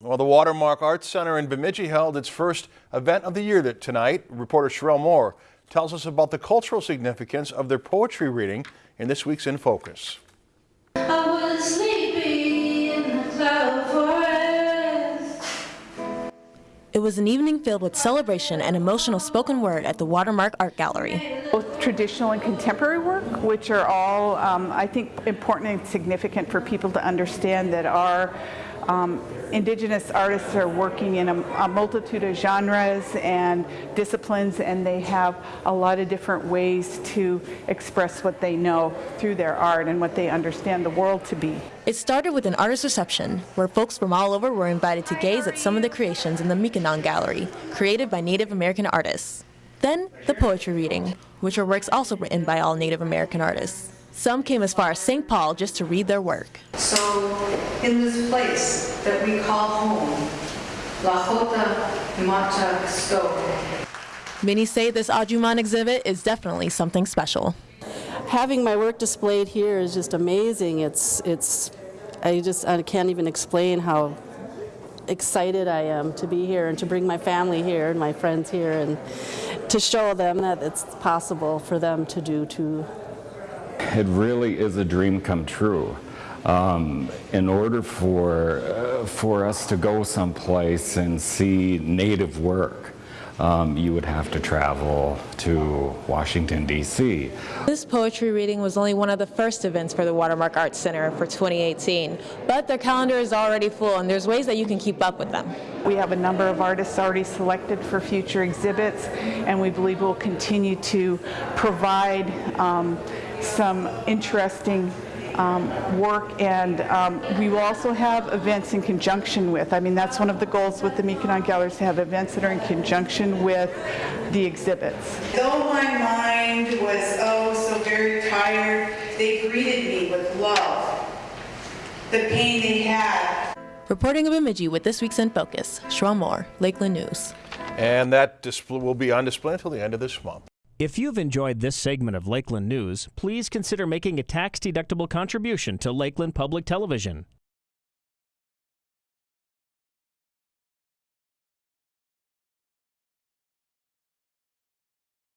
Well, the Watermark Arts Center in Bemidji held its first event of the year tonight. Reporter Sherelle Moore tells us about the cultural significance of their poetry reading in this week's In Focus. It was an evening filled with celebration and emotional spoken word at the Watermark Art Gallery. Both traditional and contemporary work, which are all, um, I think, important and significant for people to understand that our um, indigenous artists are working in a, a, multitude of genres and disciplines and they have a lot of different ways to express what they know through their art and what they understand the world to be. It started with an artist reception where folks from all over were invited to gaze at some of the creations in the Miikanan Gallery, created by Native American artists. Then the poetry reading, which are works also written by all Native American artists. Some came as far as St. Paul just to read their work. So, in this place that we call home, La Jota Mata Sto. Many say this Ajuman exhibit is definitely something special. Having my work displayed here is just amazing. It's, it's, I just I can't even explain how excited I am to be here and to bring my family here and my friends here and to show them that it's possible for them to do too it really is a dream come true. Um, in order for, uh, for us to go someplace and see native work, um, you would have to travel to Washington, D.C. This poetry reading was only one of the first events for the Watermark Arts Center for 2018, but their calendar is already full and there's ways that you can keep up with them. We have a number of artists already selected for future exhibits and we believe we'll continue to provide um, some interesting um, work and um, we will also have events in conjunction with. I mean that's one of the goals with the Miikanan Galleries to have events that are in conjunction with the exhibits. Though my mind was oh so very tired, they greeted me with love. The pain they had. Reporting of Bemidji with this week's In Focus, Sherelle Moore, Lakeland News. And that will be on display until the end of this month. If you've enjoyed this segment of Lakeland News, please consider making a tax-deductible contribution to Lakeland Public Television.